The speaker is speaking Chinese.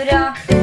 对这